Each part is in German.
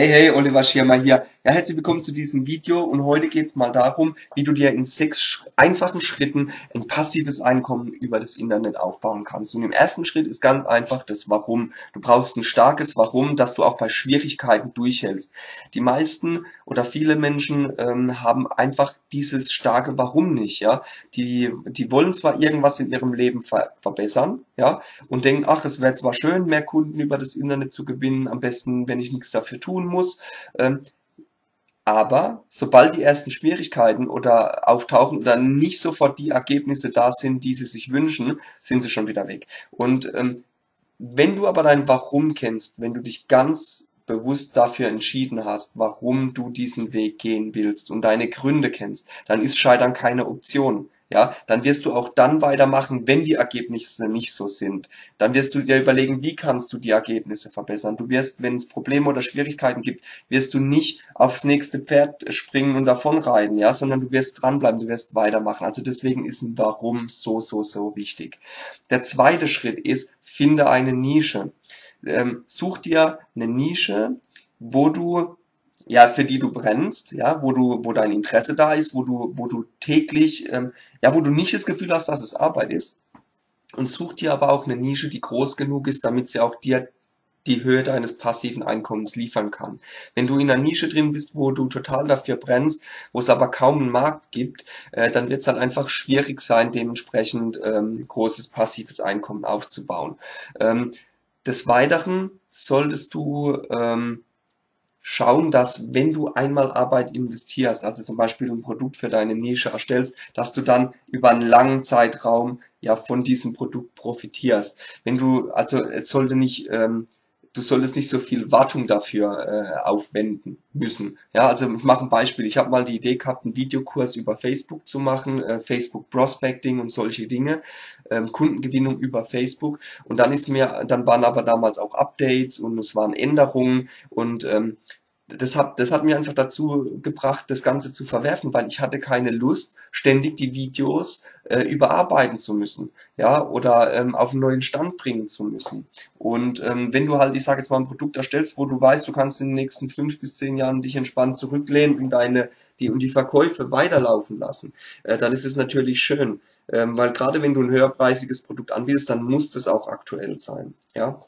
Hey, hey, Oliver Schirmer hier. Ja, herzlich willkommen zu diesem Video und heute geht es mal darum, wie du dir in sechs einfachen Schritten ein passives Einkommen über das Internet aufbauen kannst. Und im ersten Schritt ist ganz einfach das Warum. Du brauchst ein starkes Warum, dass du auch bei Schwierigkeiten durchhältst. Die meisten oder viele Menschen ähm, haben einfach dieses starke Warum nicht, ja. Die, die wollen zwar irgendwas in ihrem Leben ver verbessern, ja, und denken, ach, es wäre zwar schön, mehr Kunden über das Internet zu gewinnen, am besten, wenn ich nichts dafür tun muss. Ähm, aber sobald die ersten Schwierigkeiten oder auftauchen oder nicht sofort die Ergebnisse da sind, die sie sich wünschen, sind sie schon wieder weg. Und ähm, wenn du aber dein Warum kennst, wenn du dich ganz bewusst dafür entschieden hast, warum du diesen Weg gehen willst und deine Gründe kennst, dann ist Scheitern keine Option ja, dann wirst du auch dann weitermachen, wenn die Ergebnisse nicht so sind. Dann wirst du dir überlegen, wie kannst du die Ergebnisse verbessern. Du wirst, wenn es Probleme oder Schwierigkeiten gibt, wirst du nicht aufs nächste Pferd springen und davonreiten, ja, sondern du wirst dranbleiben, du wirst weitermachen. Also deswegen ist ein Warum so, so, so wichtig. Der zweite Schritt ist, finde eine Nische. Ähm, such dir eine Nische, wo du ja, für die du brennst, ja, wo du, wo dein Interesse da ist, wo du, wo du täglich, ähm, ja, wo du nicht das Gefühl hast, dass es Arbeit ist. Und such dir aber auch eine Nische, die groß genug ist, damit sie auch dir die Höhe deines passiven Einkommens liefern kann. Wenn du in einer Nische drin bist, wo du total dafür brennst, wo es aber kaum einen Markt gibt, äh, dann wird es halt einfach schwierig sein, dementsprechend ähm, großes passives Einkommen aufzubauen. Ähm, des Weiteren solltest du ähm, schauen, dass wenn du einmal Arbeit investierst, also zum Beispiel ein Produkt für deine Nische erstellst, dass du dann über einen langen Zeitraum ja von diesem Produkt profitierst. Wenn du, also es sollte nicht ähm, du solltest nicht so viel Wartung dafür äh, aufwenden müssen. Ja, also ich mache ein Beispiel. Ich habe mal die Idee gehabt, einen Videokurs über Facebook zu machen, äh, Facebook Prospecting und solche Dinge, ähm, Kundengewinnung über Facebook. Und dann ist mir, dann waren aber damals auch Updates und es waren Änderungen und ähm, das hat, das hat mir einfach dazu gebracht, das Ganze zu verwerfen, weil ich hatte keine Lust, ständig die Videos äh, überarbeiten zu müssen, ja, oder ähm, auf einen neuen Stand bringen zu müssen. Und ähm, wenn du halt, ich sage jetzt mal, ein Produkt erstellst, wo du weißt, du kannst in den nächsten fünf bis zehn Jahren dich entspannt zurücklehnen und deine die und die Verkäufe weiterlaufen lassen, äh, dann ist es natürlich schön, ähm, weil gerade wenn du ein höherpreisiges Produkt anbietest, dann muss das auch aktuell sein, ja.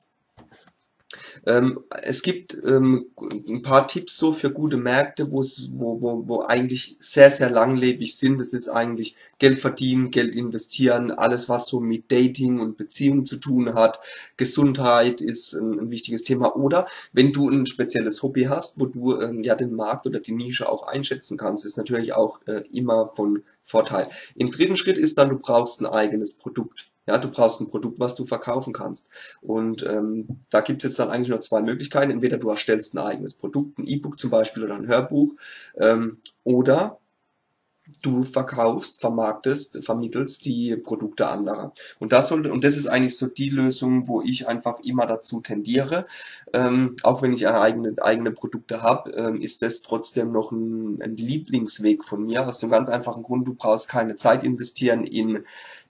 Ähm, es gibt ähm, ein paar Tipps so für gute Märkte, wo, wo, wo eigentlich sehr, sehr langlebig sind. Das ist eigentlich Geld verdienen, Geld investieren, alles was so mit Dating und Beziehung zu tun hat. Gesundheit ist ein, ein wichtiges Thema. Oder wenn du ein spezielles Hobby hast, wo du ähm, ja den Markt oder die Nische auch einschätzen kannst, ist natürlich auch äh, immer von Vorteil. Im dritten Schritt ist dann, du brauchst ein eigenes Produkt. Ja, du brauchst ein Produkt, was du verkaufen kannst. Und ähm, da gibt es jetzt dann eigentlich nur zwei Möglichkeiten. Entweder du erstellst ein eigenes Produkt, ein E-Book zum Beispiel oder ein Hörbuch, ähm, oder du verkaufst, vermarktest, vermittelst die Produkte anderer. Und das sollte, und das ist eigentlich so die Lösung, wo ich einfach immer dazu tendiere. Ähm, auch wenn ich eigene, eigene Produkte habe, ähm, ist das trotzdem noch ein, ein Lieblingsweg von mir. Aus dem ganz einfachen Grund, du brauchst keine Zeit investieren in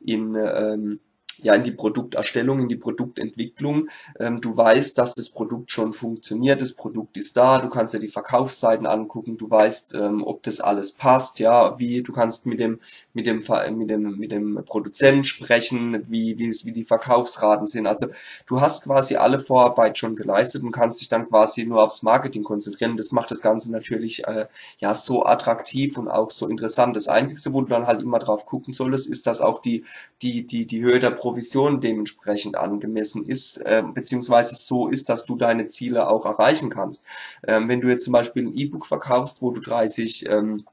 in ähm, ja in die Produkterstellung, in die Produktentwicklung. Ähm, du weißt, dass das Produkt schon funktioniert, das Produkt ist da, du kannst dir die Verkaufsseiten angucken, du weißt, ähm, ob das alles passt, ja, wie du kannst mit dem mit dem mit dem mit dem Produzenten sprechen, wie wie wie die Verkaufsraten sind. Also du hast quasi alle Vorarbeit schon geleistet und kannst dich dann quasi nur aufs Marketing konzentrieren. Das macht das Ganze natürlich äh, ja so attraktiv und auch so interessant. Das Einzige, wo du dann halt immer drauf gucken solltest, ist, dass auch die die die die Höhe der Provision dementsprechend angemessen ist, äh, beziehungsweise so ist, dass du deine Ziele auch erreichen kannst. Ähm, wenn du jetzt zum Beispiel ein E-Book verkaufst, wo du 30 ähm,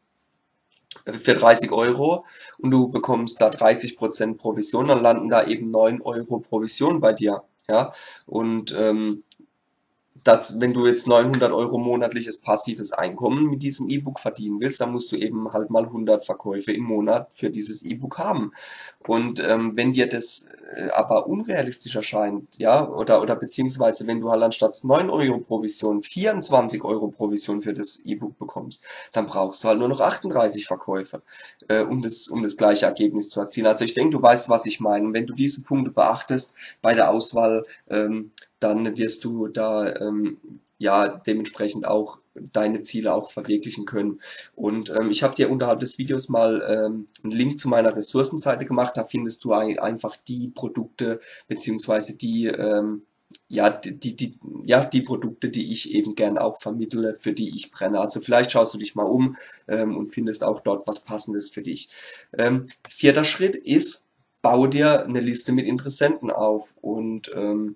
für 30 Euro und du bekommst da 30% Provision, dann landen da eben 9 Euro Provision bei dir. Ja, und ähm, das, wenn du jetzt 900 Euro monatliches passives Einkommen mit diesem E-Book verdienen willst, dann musst du eben halt mal 100 Verkäufe im Monat für dieses E-Book haben. Und ähm, wenn dir das äh, aber unrealistisch erscheint, ja, oder, oder beziehungsweise wenn du halt anstatt 9 Euro Provision 24 Euro Provision für das E-Book bekommst, dann brauchst du halt nur noch 38 Verkäufe, äh, um, das, um das gleiche Ergebnis zu erzielen. Also ich denke, du weißt, was ich meine. Wenn du diese Punkte beachtest bei der Auswahl, ähm, dann wirst du da ähm, ja dementsprechend auch deine Ziele auch verwirklichen können. Und ähm, ich habe dir unterhalb des Videos mal ähm, einen Link zu meiner Ressourcenseite gemacht. Da findest du einfach die Produkte beziehungsweise die ähm, ja, die, die, ja, die Produkte, die ich eben gern auch vermittle, für die ich brenne. Also vielleicht schaust du dich mal um ähm, und findest auch dort was Passendes für dich. Ähm, vierter Schritt ist, baue dir eine Liste mit Interessenten auf und ähm,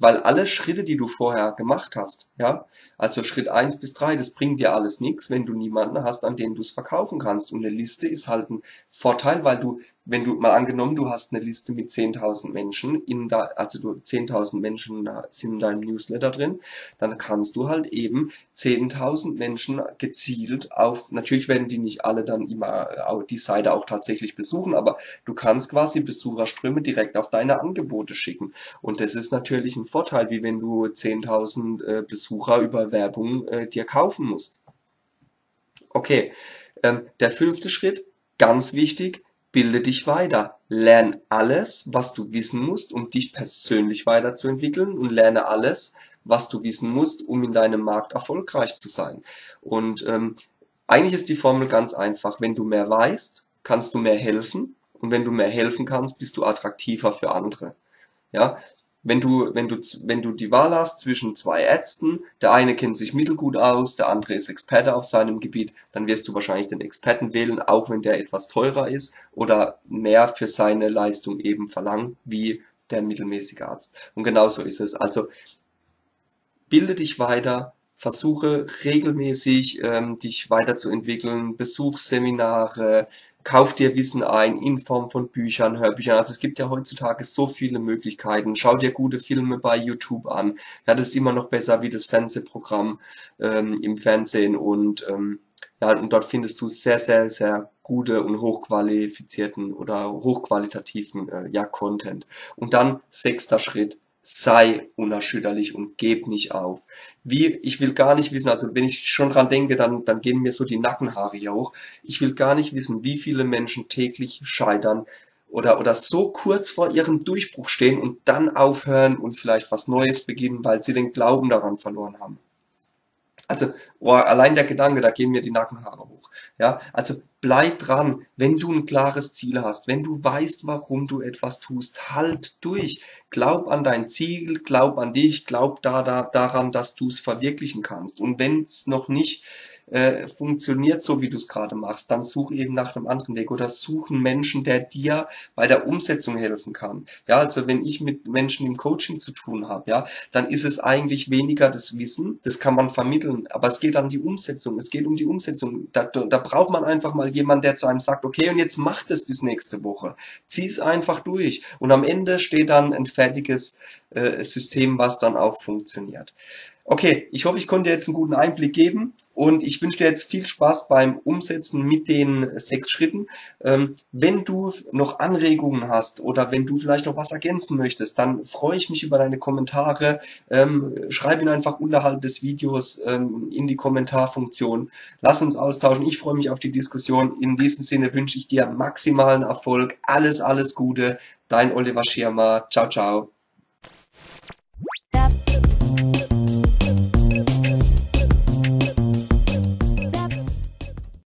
weil alle Schritte, die du vorher gemacht hast, ja, also Schritt eins bis drei, das bringt dir alles nichts, wenn du niemanden hast, an den du es verkaufen kannst. Und eine Liste ist halt ein Vorteil, weil du, wenn du mal angenommen, du hast eine Liste mit 10.000 Menschen, in da, also du 10.000 Menschen sind in deinem Newsletter drin, dann kannst du halt eben 10.000 Menschen gezielt auf, natürlich werden die nicht alle dann immer die Seite auch tatsächlich besuchen, aber du kannst quasi Besucherströme direkt auf deine Angebote schicken. Und das ist natürlich ein Vorteil, wie wenn du 10.000 äh, Besucher über Werbung äh, dir kaufen musst. Okay, ähm, der fünfte Schritt, ganz wichtig, bilde dich weiter. Lern alles, was du wissen musst, um dich persönlich weiterzuentwickeln und lerne alles, was du wissen musst, um in deinem Markt erfolgreich zu sein. Und ähm, eigentlich ist die Formel ganz einfach. Wenn du mehr weißt, kannst du mehr helfen. Und wenn du mehr helfen kannst, bist du attraktiver für andere. Ja, wenn du, wenn du, wenn du die Wahl hast zwischen zwei Ärzten, der eine kennt sich mittelgut aus, der andere ist Experte auf seinem Gebiet, dann wirst du wahrscheinlich den Experten wählen, auch wenn der etwas teurer ist oder mehr für seine Leistung eben verlangt, wie der mittelmäßige Arzt. Und genauso ist es. Also bilde dich weiter, versuche regelmäßig ähm, dich weiterzuentwickeln, besuch Seminare, kauf dir Wissen ein in Form von Büchern, Hörbüchern. Also es gibt ja heutzutage so viele Möglichkeiten. Schau dir gute Filme bei YouTube an. Ja, das ist immer noch besser wie das Fernsehprogramm ähm, im Fernsehen und ähm, ja, und dort findest du sehr, sehr, sehr gute und hochqualifizierten oder hochqualitativen äh, ja, Content. Und dann sechster Schritt, sei unerschütterlich und geb nicht auf. Wie, ich will gar nicht wissen, also wenn ich schon dran denke, dann, dann gehen mir so die Nackenhaare hier hoch. Ich will gar nicht wissen, wie viele Menschen täglich scheitern oder, oder so kurz vor ihrem Durchbruch stehen und dann aufhören und vielleicht was Neues beginnen, weil sie den Glauben daran verloren haben. Also oh, allein der Gedanke, da gehen mir die Nackenhaare hoch. Ja, also bleib dran, wenn du ein klares Ziel hast, wenn du weißt, warum du etwas tust, halt durch. Glaub an dein Ziel, glaub an dich, glaub da, da daran, dass du es verwirklichen kannst. Und wenn es noch nicht äh, funktioniert so, wie du es gerade machst, dann such eben nach einem anderen Weg oder such einen Menschen, der dir bei der Umsetzung helfen kann. Ja, also wenn ich mit Menschen im Coaching zu tun habe, ja, dann ist es eigentlich weniger das Wissen, das kann man vermitteln, aber es geht an die Umsetzung, es geht um die Umsetzung. Da, da braucht man einfach mal jemanden, der zu einem sagt, okay, und jetzt mach das bis nächste Woche. Zieh es einfach durch. Und am Ende steht dann ein fertiges äh, System, was dann auch funktioniert. Okay, ich hoffe, ich konnte jetzt einen guten Einblick geben und ich wünsche dir jetzt viel Spaß beim Umsetzen mit den sechs Schritten. Ähm, wenn du noch Anregungen hast oder wenn du vielleicht noch was ergänzen möchtest, dann freue ich mich über deine Kommentare. Ähm, schreib ihn einfach unterhalb des Videos ähm, in die Kommentarfunktion. Lass uns austauschen. Ich freue mich auf die Diskussion. In diesem Sinne wünsche ich dir maximalen Erfolg. Alles, alles Gute. Dein Oliver Schirmer. Ciao, ciao.